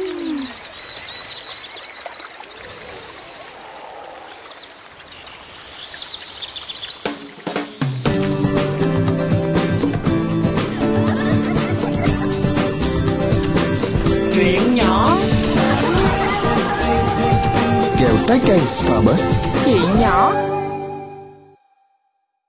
Hmm. Chuyện nhỏ. Kẹo trái cây Starburst. Chuyện nhỏ